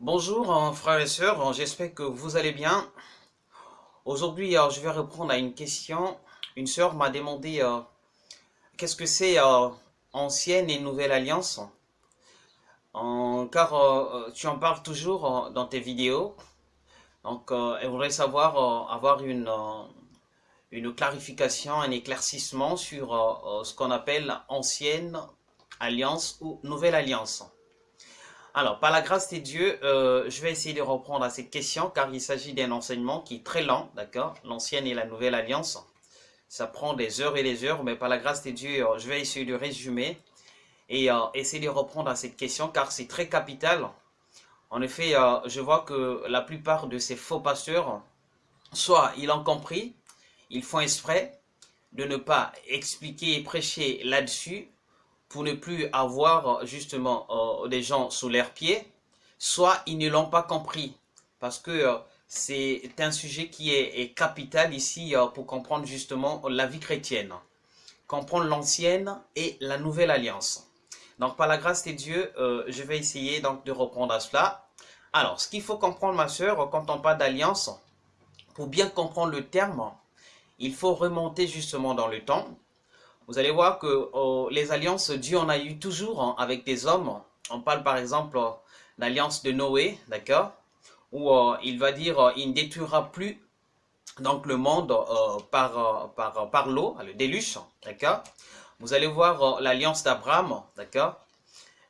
Bonjour hein, frères et sœurs, j'espère que vous allez bien. Aujourd'hui, euh, je vais répondre à une question. Une sœur m'a demandé euh, qu'est-ce que c'est euh, ancienne et nouvelle alliance? car tu en parles toujours dans tes vidéos. Donc, elle voudrait savoir, avoir une clarification, un éclaircissement sur ce qu'on appelle ancienne alliance ou nouvelle alliance. Alors, par la grâce de Dieu, euh, je vais essayer de reprendre à cette question car il s'agit d'un enseignement qui est très lent, d'accord? L'ancienne et la nouvelle alliance. Ça prend des heures et des heures, mais par la grâce de Dieu, euh, je vais essayer de résumer et euh, essayer de reprendre à cette question car c'est très capital. En effet, je vois que la plupart de ces faux pasteurs, soit ils ont compris, ils font exprès de ne pas expliquer et prêcher là-dessus, pour ne plus avoir justement euh, des gens sous leurs pieds, soit ils ne l'ont pas compris. Parce que euh, c'est un sujet qui est, capital ici euh, pour comprendre justement la vie chrétienne. Comprendre l'ancienne et la nouvelle alliance. Donc par la grâce de Dieu, je vais essayer donc de reprendre à cela. Alors, ce qu'il faut comprendre ma soeur, quand on parle d'alliance, pour bien comprendre le terme, il faut remonter justement dans le temps vous allez voir que oh, les alliances, Dieu en a eu toujours hein, avec des hommes. On parle par exemple euh, l'alliance de Noé, d'accord Où euh, il va dire, il ne détruira plus donc le monde par, par, par l'eau, le déluge, d'accord. Vous allez voir l'alliance d'Abraham, d'accord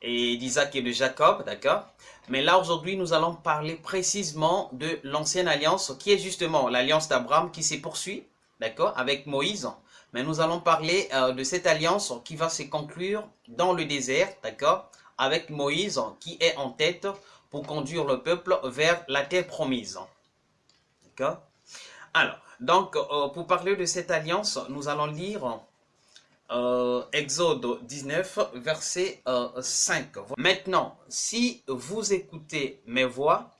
Et d'Isaac et de Jacob, d'accord. Mais là, aujourd'hui, nous allons parler précisément de l'ancienne alliance, qui est justement l'alliance d'Abraham qui se poursuit, d'accord, avec Moïse, mais nous allons parler euh, de cette alliance qui va se conclure dans le désert, d'accord Avec Moïse qui est en tête pour conduire le peuple vers la terre promise. D'accord Alors, donc, euh, pour parler de cette alliance, nous allons lire euh, Exode 19, verset 5. Maintenant, si vous écoutez mes voix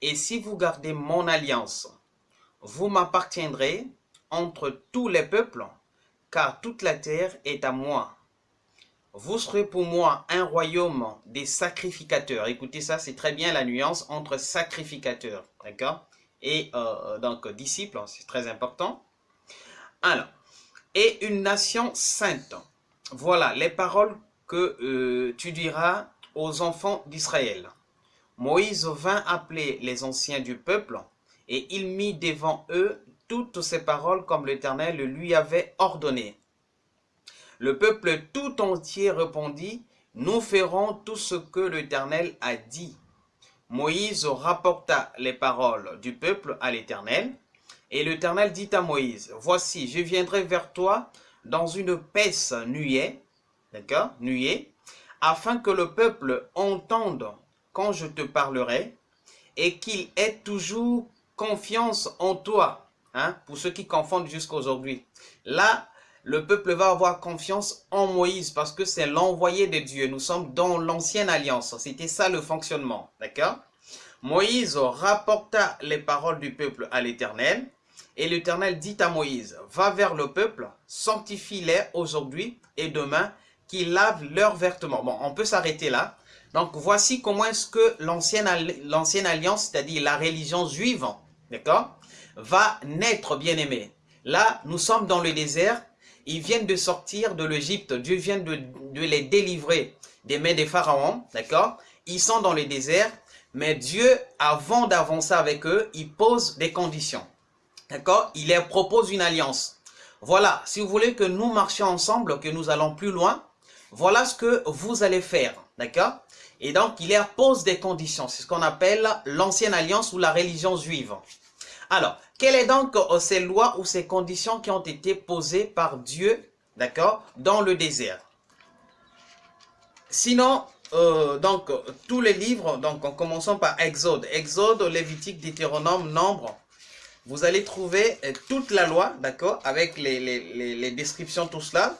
et si vous gardez mon alliance, vous m'appartiendrez entre tous les peuples car toute la terre est à moi. Vous serez pour moi un royaume des sacrificateurs. Écoutez ça, c'est très bien la nuance entre sacrificateurs, d'accord? Et euh, donc disciples, c'est très important. Alors, et une nation sainte. Voilà les paroles que euh, tu diras aux enfants d'Israël. Moïse vint appeler les anciens du peuple, et il mit devant eux toutes ces paroles comme l'Éternel lui avait ordonné. Le peuple tout entier répondit, nous ferons tout ce que l'Éternel a dit. Moïse rapporta les paroles du peuple à l'Éternel, et l'Éternel dit à Moïse, voici, je viendrai vers toi dans une pèse nuée, d'accord, nuée, afin que le peuple entende quand je te parlerai, et qu'il ait toujours confiance en toi, Hein, pour ceux qui confondent jusqu'à aujourd'hui. Là, le peuple va avoir confiance en Moïse parce que c'est l'envoyé de Dieu. Nous sommes dans l'ancienne alliance. C'était ça le fonctionnement. D'accord? Moïse rapporta les paroles du peuple à l'Éternel. Et l'Éternel dit à Moïse, va vers le peuple, sanctifie-les aujourd'hui et demain, qu'ils lavent leurs vêtements. Bon, on peut s'arrêter là. Donc, voici comment est-ce que l'ancienne alliance, c'est-à-dire la religion juive, d'accord? Va naître, bien-aimé. Là, nous sommes dans le désert. Ils viennent de sortir de l'Égypte. Dieu vient de, les délivrer des mains des pharaons. D'accord? Ils sont dans le désert. Mais Dieu, avant d'avancer avec eux, il pose des conditions. D'accord? Il leur propose une alliance. Voilà, si vous voulez que nous marchions ensemble, que nous allons plus loin, voilà ce que vous allez faire. D'accord? Et donc, il leur pose des conditions. C'est ce qu'on appelle l'ancienne alliance ou la religion juive. Alors, quelles sont donc euh, ces lois ou ces conditions qui ont été posées par Dieu, d'accord, dans le désert? Sinon, euh, donc, tous les livres, donc en commençant par Exode, Exode, Lévitique, Deutéronome, Nombre, vous allez trouver euh, toute la loi, d'accord, avec les, descriptions, tout cela.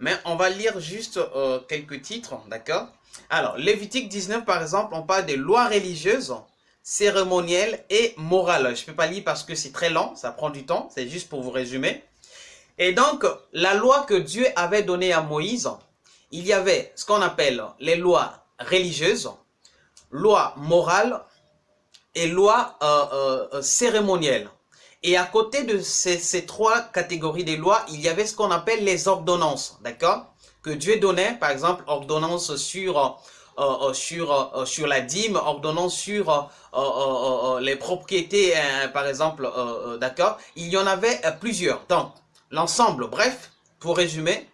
Mais on va lire juste quelques titres, d'accord. Alors, Lévitique 19, par exemple, on parle des lois religieuses cérémoniel et moral. Je ne peux pas lire parce que c'est très lent, ça prend du temps, c'est juste pour vous résumer. Et donc, la loi que Dieu avait donnée à Moïse, il y avait ce qu'on appelle les lois religieuses, lois morales et loi cérémonielle. Et à côté de ces, trois catégories des lois, il y avait ce qu'on appelle les ordonnances, d'accord? Que Dieu donnait, par exemple, ordonnance sur, euh, euh, sur, euh, sur la dîme, ordonnance sur les propriétés, hein, par exemple, d'accord Il y en avait plusieurs. Donc, l'ensemble, bref, pour résumer,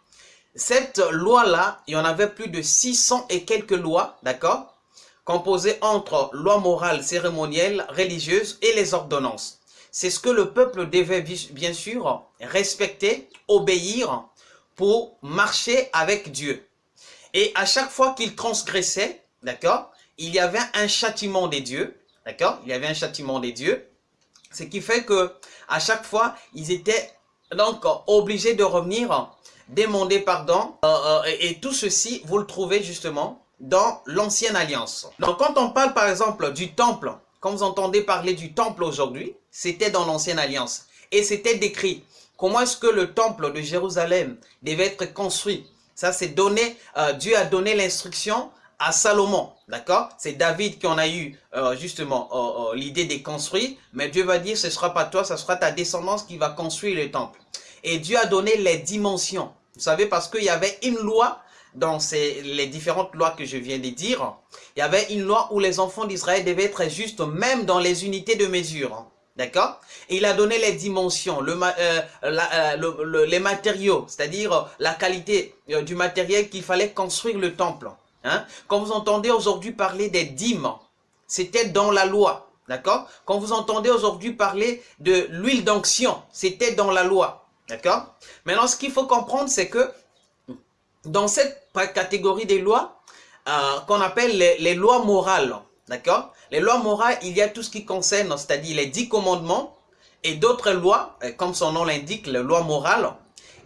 cette loi-là, il y en avait plus de 600 et quelques lois, d'accord Composées entre loi morale, cérémonielle, religieuse et les ordonnances. C'est ce que le peuple devait bien sûr respecter, obéir pour marcher avec Dieu. Et à chaque fois qu'il transgressait, d'accord, il y avait un châtiment des dieux, d'accord, il y avait un châtiment des dieux, ce qui fait que à chaque fois, ils étaient donc obligés de revenir, demander pardon, euh, euh, et, et tout ceci, vous le trouvez justement dans l'ancienne alliance. Donc quand on parle par exemple du temple, quand vous entendez parler du temple aujourd'hui, c'était dans l'ancienne alliance. Et c'était décrit. Comment est-ce que le temple de Jérusalem devait être construit Ça, c'est donné, euh, Dieu a donné l'instruction à Salomon, d'accord? C'est David qui en a eu euh, justement euh, l'idée de construire, mais Dieu va dire, ce ne sera pas toi, ce sera ta descendance qui va construire le temple. Et Dieu a donné les dimensions, vous savez, parce qu'il y avait une loi dans ces, les différentes lois que je viens de dire, il y avait une loi où les enfants d'Israël devaient être justes même dans les unités de mesure. D'accord? Il a donné les dimensions, euh, euh, les matériaux, c'est-à-dire euh, la qualité du matériel qu'il fallait construire le temple. Hein? Quand vous entendez aujourd'hui parler des dîmes, c'était dans la loi. D'accord? Quand vous entendez aujourd'hui parler de l'huile d'onction, c'était dans la loi. D'accord? Maintenant, ce qu'il faut comprendre, c'est que dans cette catégorie des lois, qu'on appelle les lois morales, D'accord? Les lois morales, il y a tout ce qui concerne, c'est-à-dire les dix commandements et d'autres lois, euh, comme son nom l'indique, les lois morales.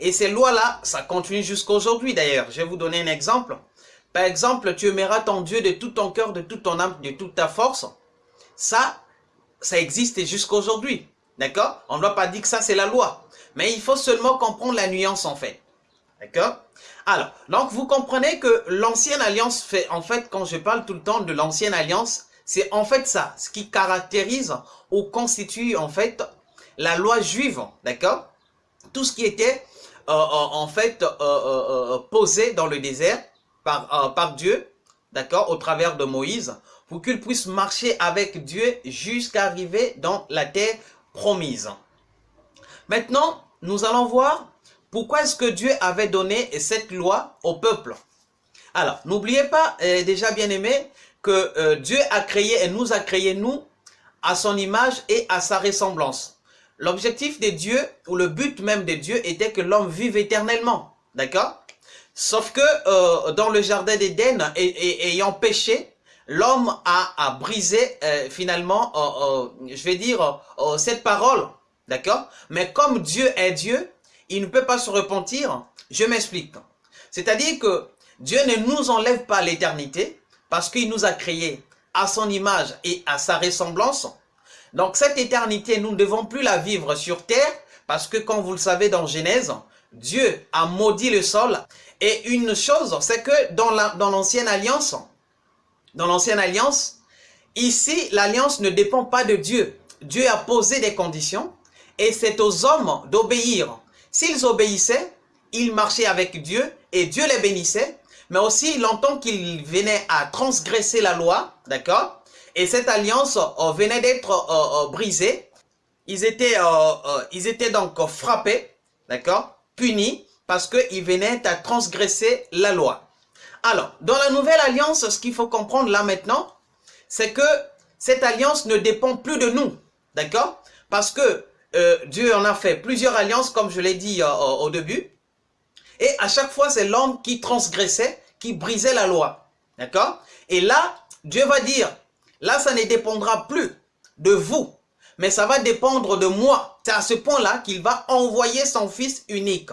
Et ces lois-là, ça continue jusqu'à aujourd'hui d'ailleurs. Je vais vous donner un exemple. Par exemple, tu aimeras ton Dieu de tout ton cœur, de toute ton âme, de toute ta force. Ça, ça existe jusqu'à aujourd'hui. D'accord? On ne doit pas dire que ça, c'est la loi. Mais il faut seulement comprendre la nuance en fait. D'accord? Alors, donc vous comprenez que l'ancienne alliance fait, en fait, quand je parle tout le temps de l'ancienne alliance, c'est en fait ça, ce qui caractérise ou constitue en fait la loi juive, d'accord? Tout ce qui était euh, euh, en fait euh, posé dans le désert par, par Dieu, d'accord, au travers de Moïse, pour qu'il puisse marcher avec Dieu jusqu'à arriver dans la terre promise. Maintenant, nous allons voir pourquoi est-ce que Dieu avait donné cette loi au peuple Alors, n'oubliez pas, déjà bien aimé, que euh, Dieu a créé et nous a créé, nous, à son image et à sa ressemblance. L'objectif de Dieu, ou le but même de Dieu, était que l'homme vive éternellement. D'accord? Sauf que euh, dans le jardin d'Éden, ayant péché, l'homme a, brisé finalement, je vais dire, cette parole. D'accord? Mais comme Dieu est Dieu, il ne peut pas se repentir. Je m'explique. C'est-à-dire que Dieu ne nous enlève pas l'éternité parce qu'il nous a créés à son image et à sa ressemblance. Donc cette éternité, nous ne devons plus la vivre sur terre parce que comme vous le savez dans Genèse, Dieu a maudit le sol. Et une chose, c'est que dans l'ancienne alliance, dans l'ancienne alliance, ici, l'alliance ne dépend pas de Dieu. Dieu a posé des conditions et c'est aux hommes d'obéir. S'ils obéissaient, ils marchaient avec Dieu et Dieu les bénissait. Mais aussi, longtemps qu'ils venaient à transgresser la loi, d'accord? Et cette alliance euh, venait d'être euh, euh, brisée. Ils étaient, donc frappés, d'accord? Punis parce qu'ils venaient à transgresser la loi. Alors, dans la nouvelle alliance, ce qu'il faut comprendre là maintenant, c'est que cette alliance ne dépend plus de nous, d'accord? Parce que Dieu en a fait plusieurs alliances, comme je l'ai dit au début. Et à chaque fois, c'est l'homme qui transgressait, qui brisait la loi. D'accord? Et là, Dieu va dire, là, ça ne dépendra plus de vous, mais ça va dépendre de moi. C'est à ce point-là qu'il va envoyer son Fils unique.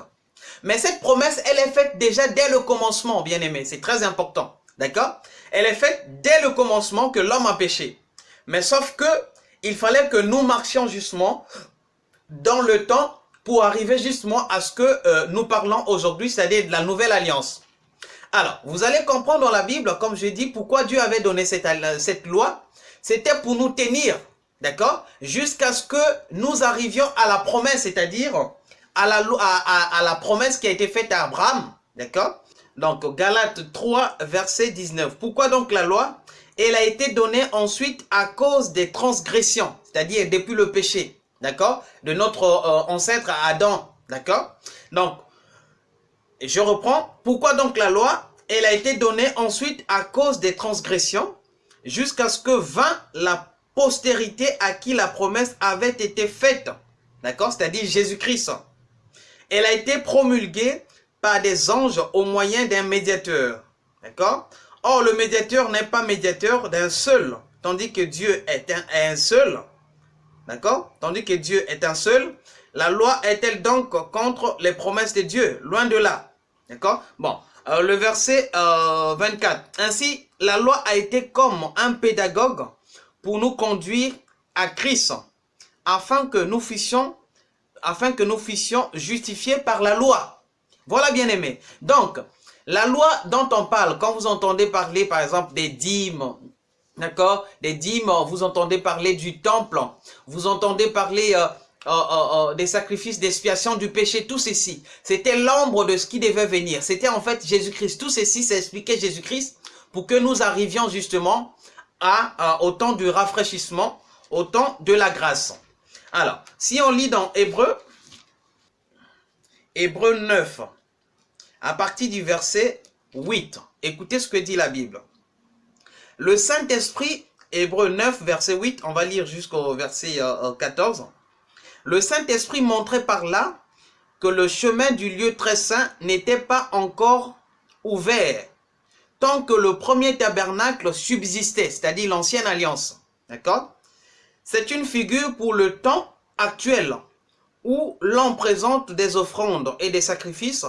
Mais cette promesse, elle est faite déjà dès le commencement, bien aimé. C'est très important. D'accord? Elle est faite dès le commencement que l'homme a péché. Mais sauf que il fallait que nous marchions justement dans le temps pour arriver justement à ce que euh, nous parlons aujourd'hui, c'est-à-dire de la nouvelle alliance. Alors, vous allez comprendre dans la Bible, comme je dis, pourquoi Dieu avait donné cette, loi. c'était pour nous tenir, d'accord Jusqu'à ce que nous arrivions à la promesse, c'est-à-dire à la, à, à la promesse qui a été faite à Abraham, d'accord Donc, Galates 3, verset 19. Pourquoi donc la loi? Elle a été donnée ensuite à cause des transgressions, c'est-à-dire depuis le péché, d'accord? De notre euh, ancêtre Adam, d'accord? Donc, je reprends. Pourquoi donc la loi? Elle a été donnée ensuite à cause des transgressions, jusqu'à ce que vint la postérité à qui la promesse avait été faite. D'accord? C'est-à-dire Jésus-Christ. Elle a été promulguée par des anges au moyen d'un médiateur. D'accord? Or, le médiateur n'est pas médiateur d'un seul, tandis que Dieu est un, un seul. D'accord? Tandis que Dieu est un seul. La loi est-elle donc contre les promesses de Dieu? Loin de là. D'accord? Bon, euh, le verset 24. Euh, Ainsi, la loi a été comme un pédagogue pour nous conduire à Christ, afin que nous fussions, afin que nous fussions justifiés par la loi. Voilà, bien aimé. Donc, la loi dont on parle, quand vous entendez parler, par exemple, des dîmes, d'accord, des dîmes, vous entendez parler du temple, vous entendez parler euh, euh, euh, des sacrifices d'expiation du péché, tout ceci, c'était l'ombre de ce qui devait venir. C'était en fait Jésus-Christ. Tout ceci, c'est Jésus-Christ pour que nous arrivions justement à, au temps du rafraîchissement, au temps de la grâce. Alors, si on lit dans Hébreu, Hébreu 9, à partir du verset 8, écoutez ce que dit la Bible. Le Saint-Esprit, Hébreu 9, verset 8, on va lire jusqu'au verset 14. Euh, le Saint-Esprit montrait par là que le chemin du lieu très saint n'était pas encore ouvert tant que le premier tabernacle subsistait, c'est-à-dire l'ancienne alliance. D'accord? C'est une figure pour le temps actuel où l'on présente des offrandes et des sacrifices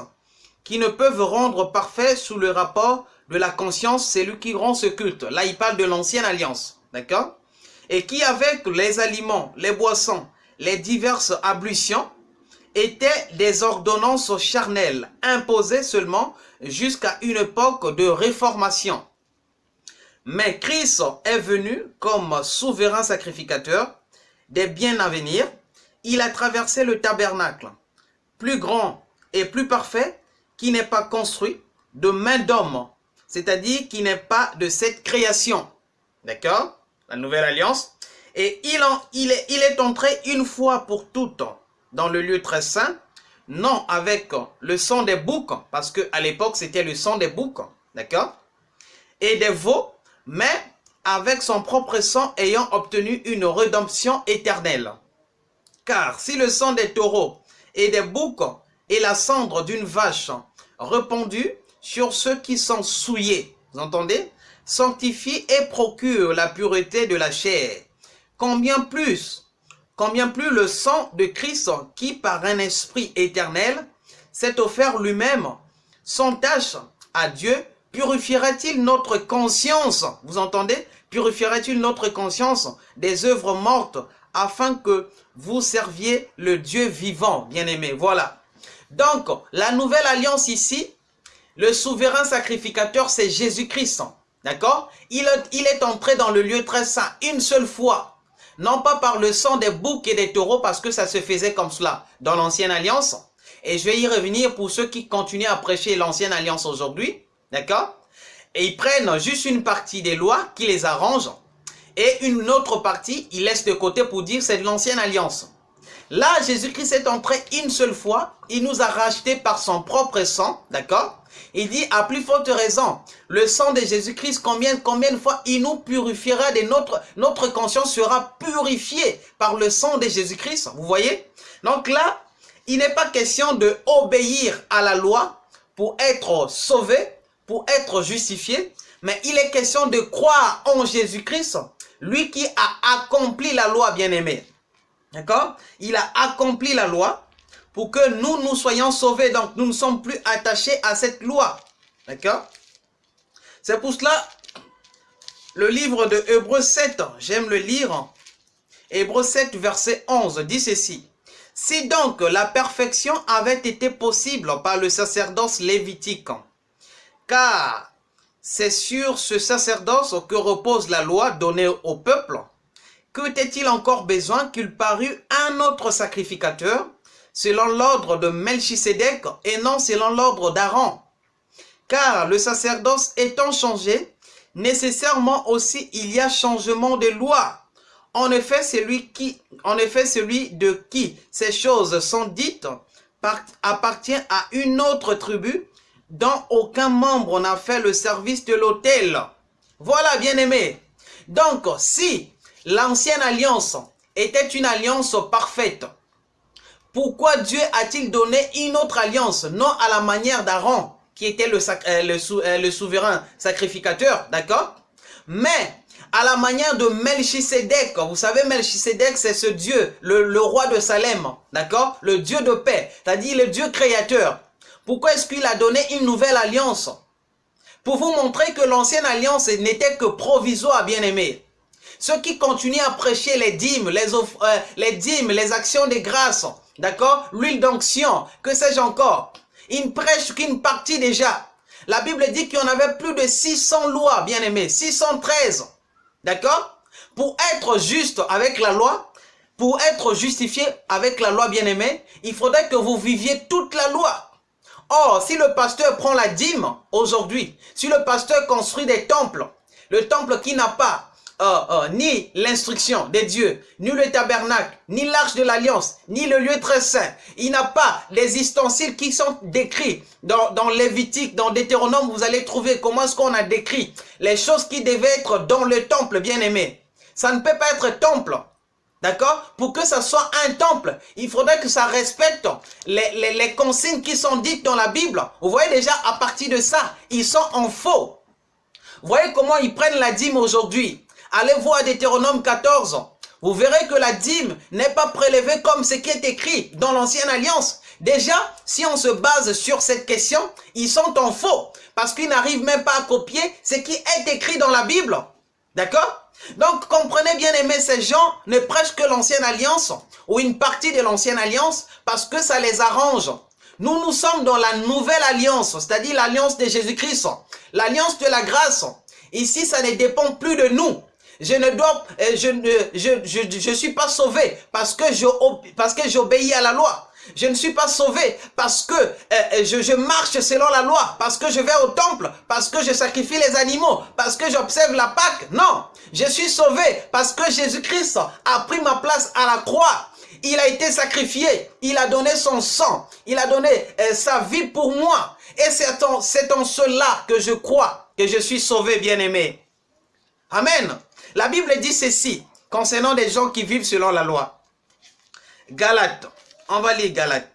qui ne peuvent rendre parfait sous le rapport de la conscience, c'est lui qui rend ce culte. Là, il parle de l'ancienne alliance. D'accord? Et qui, avec les aliments, les boissons les diverses ablutions étaient des ordonnances charnelles imposées seulement jusqu'à une époque de réformation. Mais Christ est venu comme souverain sacrificateur des biens à venir. Il a traversé le tabernacle, plus grand et plus parfait, qui n'est pas construit de main d'homme, c'est-à-dire qui n'est pas de cette création. D'accord? La nouvelle alliance et il, en, est entré une fois pour toutes dans le lieu très saint, non avec le sang des boucs, parce qu'à l'époque c'était le sang des boucs, d'accord? Et des veaux, mais avec son propre sang ayant obtenu une rédemption éternelle. Car si le sang des taureaux et des boucs et la cendre d'une vache répandue sur ceux qui sont souillés, vous entendez? Sanctifie et procure la pureté de la chair. Combien plus, combien plus le sang de Christ qui par un esprit éternel s'est offert lui-même sans tâche à Dieu, purifiera-t-il notre conscience? Vous entendez? Purifiera-t-il notre conscience des œuvres mortes afin que vous serviez le Dieu vivant, bien-aimé? Voilà. Donc, la nouvelle alliance ici, le souverain sacrificateur, c'est Jésus-Christ. D'accord? Il, est entré dans le lieu très saint une seule fois non pas par le sang des boucs et des taureaux, parce que ça se faisait comme cela dans l'ancienne alliance. Et je vais y revenir pour ceux qui continuent à prêcher l'ancienne alliance aujourd'hui. D'accord? Et ils prennent juste une partie des lois qui les arrangent. Et une autre partie, ils laissent de côté pour dire c'est de l'ancienne alliance. Là, Jésus-Christ est entré une seule fois. Il nous a rachetés par son propre sang. D'accord? Il dit, à plus forte raison, le sang de Jésus-Christ, combien, combien de fois il nous purifiera de notre, notre conscience sera purifiée par le sang de Jésus-Christ. Vous voyez? Donc là, il n'est pas question de obéir à la loi pour être sauvé, pour être justifié, mais il est question de croire en Jésus-Christ, lui qui a accompli la loi, bien-aimé. D'accord? Il a accompli la loi pour que nous, nous soyons sauvés. Donc, nous ne sommes plus attachés à cette loi. D'accord? C'est pour cela, le livre de Hébreu 7, j'aime le lire. Hébreu 7, verset 11, dit ceci. Si donc la perfection avait été possible par le sacerdoce lévitique, car c'est sur ce sacerdoce que repose la loi donnée au peuple. Que était-il encore besoin qu'il parût un autre sacrificateur selon l'ordre de Melchisédek et non selon l'ordre d'Aaron? Car le sacerdoce étant changé, nécessairement aussi il y a changement de loi. En effet, celui, qui, en effet, celui de qui ces choses sont dites appartient à une autre tribu dont aucun membre n'a fait le service de l'autel. Voilà, bien aimé. Donc, si l'ancienne alliance était une alliance parfaite, pourquoi Dieu a-t-il donné une autre alliance, non à la manière d'Aaron, qui était le, euh, euh, le souverain sacrificateur, d'accord? Mais à la manière de Melchisedec. Vous savez, Melchisedec, c'est ce Dieu, le, roi de Salem, d'accord? Le Dieu de paix, c'est-à-dire le Dieu créateur. Pourquoi est-ce qu'il a donné une nouvelle alliance? Pour vous montrer que l'ancienne alliance n'était que provisoire, bien aimé. Ceux qui continuent à prêcher les dîmes, les, euh, les dîmes, les actions de grâce, d'accord? L'huile d'onction, que sais-je encore? Ils ne prêchent qu'une partie déjà. La Bible dit qu'il y en avait plus de 600 lois, bien aimé, 613. D'accord? Pour être juste avec la loi, pour être justifié avec la loi bien-aimée, il faudrait que vous viviez toute la loi. Or, si le pasteur prend la dîme aujourd'hui, si le pasteur construit des temples, le temple qui n'a pas euh, euh, ni l'instruction des dieux, ni le tabernacle, ni l'arche de l'alliance, ni le lieu très saint. Il n'a pas les ustensiles qui sont décrits dans, dans Lévitique, dans Deutéronome. Vous allez trouver comment est-ce qu'on a décrit les choses qui devaient être dans le temple, bien aimé. Ça ne peut pas être temple. D'accord? Pour que ça soit un temple, il faudrait que ça respecte les, les, les consignes qui sont dites dans la Bible. Vous voyez déjà, à partir de ça, ils sont en faux. Vous voyez comment ils prennent la dîme aujourd'hui? Allez voir Deutéronome 14. Vous verrez que la dîme n'est pas prélevée comme ce qui est écrit dans l'ancienne alliance. Déjà, si on se base sur cette question, ils sont en faux. Parce qu'ils n'arrivent même pas à copier ce qui est écrit dans la Bible. D'accord? Donc, comprenez bien aimé, ces gens ne prêchent que l'ancienne alliance ou une partie de l'ancienne alliance parce que ça les arrange. Nous, nous sommes dans la nouvelle alliance, c'est-à-dire l'alliance de Jésus-Christ, l'alliance de la grâce. Ici, ça ne dépend plus de nous. Je ne dois, euh, je ne, suis pas sauvé parce que j'obéis à la loi. Je ne suis pas sauvé parce que euh, euh, je, marche selon la loi, parce que je vais au temple, parce que je sacrifie les animaux, parce que j'observe la Pâque. Non, je suis sauvé parce que Jésus-Christ a pris ma place à la croix. Il a été sacrifié, il a donné son sang, il a donné sa vie pour moi. Et c'est en, en cela que je crois que je suis sauvé, bien-aimé. Amen. La Bible dit ceci concernant des gens qui vivent selon la loi. Galates, on va lire Galates.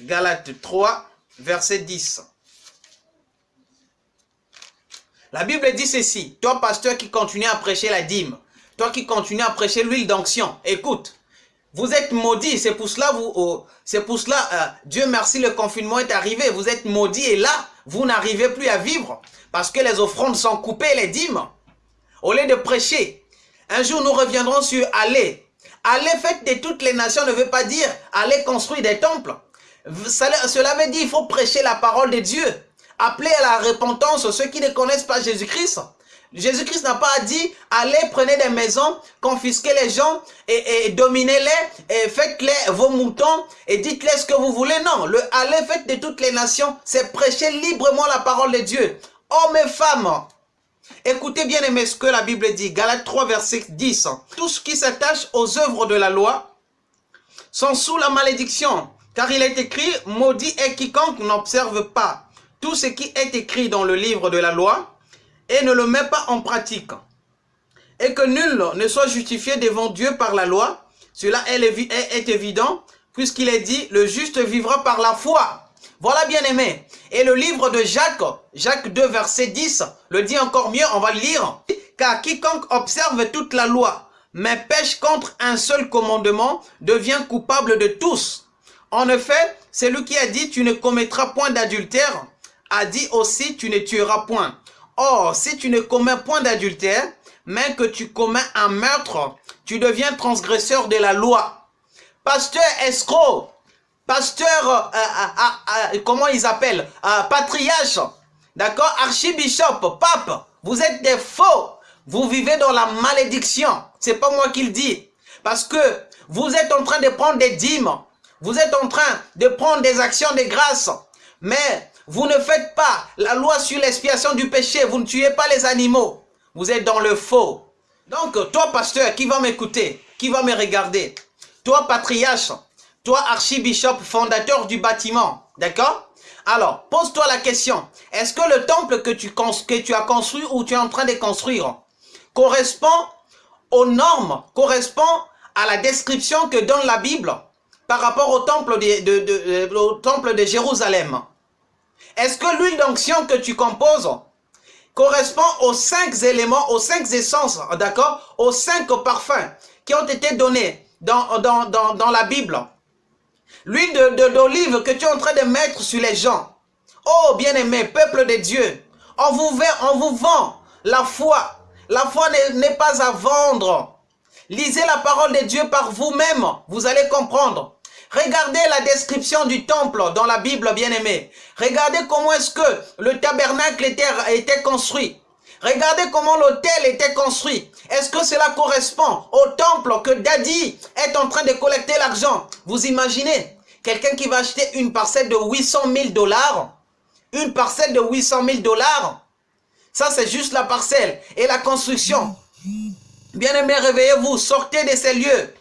Galates 3, verset 10. La Bible dit ceci, toi pasteur qui continue à prêcher la dîme, toi qui continue à prêcher l'huile d'onction, écoute, vous êtes maudit, c'est pour cela, vous, oh, c'est pour cela, euh, Dieu merci, le confinement est arrivé, vous êtes maudit et là, vous n'arrivez plus à vivre parce que les offrandes sont coupées, les dîmes. Au lieu de prêcher, un jour nous reviendrons sur aller. Aller fait de toutes les nations ne veut pas dire aller construire des temples. Cela veut dire qu'il faut prêcher la parole de Dieu. Appeler à la repentance ceux qui ne connaissent pas Jésus-Christ. Jésus-Christ n'a pas dit, allez, prenez des maisons, confisquez les gens et, et dominez-les et faites-les vos moutons et dites-les ce que vous voulez. Non, le allez, faites de toutes les nations, c'est prêcher librement la parole de Dieu. Hommes et femmes, Écoutez bien aimé ce que la Bible dit, Galates 3 verset 10. Tout ce qui s'attache aux œuvres de la loi sont sous la malédiction, car il est écrit, maudit est quiconque n'observe pas tout ce qui est écrit dans le livre de la loi et ne le met pas en pratique. Et que nul ne soit justifié devant Dieu par la loi, cela est évident, puisqu'il est dit, le juste vivra par la foi. Voilà bien aimé. Et le livre de Jacques, Jacques 2 verset 10, le dit encore mieux, on va le lire. Car quiconque observe toute la loi, mais pêche contre un seul commandement, devient coupable de tous. En effet, celui qui a dit tu ne commettras point d'adultère, a dit aussi tu ne tueras point. Or, si tu ne commets point d'adultère, mais que tu commets un meurtre, tu deviens transgresseur de la loi. Pasteur escroc, pasteur, euh, euh, euh, comment ils appellent, patriarche, D'accord Archibishop, pape, vous êtes des faux. Vous vivez dans la malédiction. C'est pas moi qui le dis. Parce que vous êtes en train de prendre des dîmes. Vous êtes en train de prendre des actions de grâce. Mais vous ne faites pas la loi sur l'expiation du péché. Vous ne tuez pas les animaux. Vous êtes dans le faux. Donc, toi, pasteur, qui va m'écouter, qui va me regarder, toi, patriarche, toi, archibishop, fondateur du bâtiment, d'accord? Alors, pose-toi la question, est-ce que le temple que tu, as construit ou tu es en train de construire correspond aux normes, correspond à la description que donne la Bible par rapport au temple de, de Jérusalem? Est-ce que l'huile d'onction que tu composes correspond aux cinq éléments, aux cinq essences, d'accord? Aux cinq parfums qui ont été donnés dans la Bible? L'huile d'olive que tu es en train de mettre sur les gens. Oh, bien-aimé, peuple de Dieu, on vous, vend la foi. La foi n'est pas à vendre. Lisez la parole de Dieu par vous-même, vous allez comprendre. Regardez la description du temple dans la Bible, bien-aimé. Regardez comment est-ce que le tabernacle était construit. Regardez comment l'hôtel était construit. Est-ce que cela correspond au temple que Daddy est en train de collecter l'argent? Vous imaginez? Quelqu'un qui va acheter une parcelle de 800 000 dollars Une parcelle de 800 000 dollars Ça, c'est juste la parcelle et la construction. Bien-aimés, réveillez-vous, sortez de ces lieux.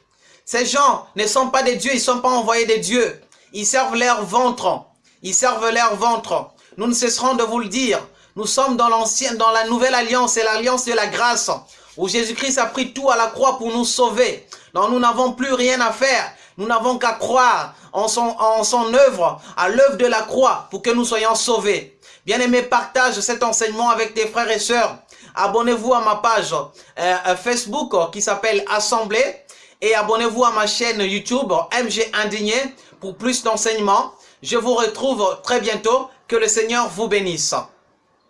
Ces gens ne sont pas des dieux, ils ne sont pas envoyés des dieux. Ils servent leur ventre. Ils servent leur ventre. Nous ne cesserons de vous le dire. Nous sommes dans l'ancienne, dans la nouvelle alliance, et l'alliance de la grâce, où Jésus-Christ a pris tout à la croix pour nous sauver. Donc nous n'avons plus rien à faire. Nous n'avons qu'à croire en son, en son œuvre, à l'œuvre de la croix, pour que nous soyons sauvés. Bien-aimés, partage cet enseignement avec tes frères et sœurs. Abonnez-vous à ma page euh, euh, Facebook qui s'appelle Assemblée et abonnez-vous à ma chaîne YouTube MG Indigné pour plus d'enseignements. Je vous retrouve très bientôt. Que le Seigneur vous bénisse.